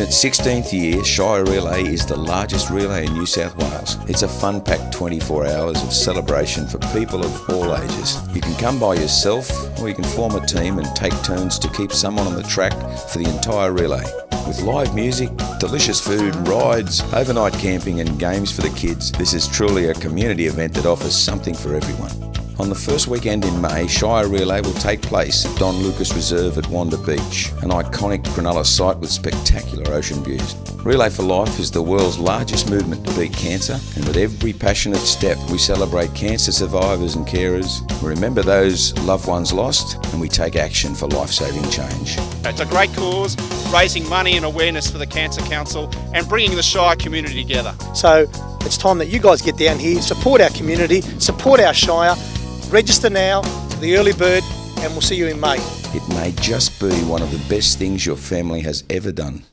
In its 16th year, Shire Relay is the largest relay in New South Wales. It's a fun packed 24 hours of celebration for people of all ages. You can come by yourself or you can form a team and take turns to keep someone on the track for the entire relay. With live music, delicious food, rides, overnight camping, and games for the kids, this is truly a community event that offers something for everyone. On the first weekend in May, Shire Relay will take place at Don Lucas Reserve at Wanda Beach, an iconic Cronulla site with spectacular ocean views. Relay for Life is the world's largest movement to beat cancer, and with every passionate step, we celebrate cancer survivors and carers, we remember those loved ones lost, and we take action for life saving change. It's a great cause, raising money and awareness for the Cancer Council and bringing the Shire community together. So it's time that you guys get down here, support our community, support our Shire, Register now for the early bird and we'll see you in May. It may just be one of the best things your family has ever done.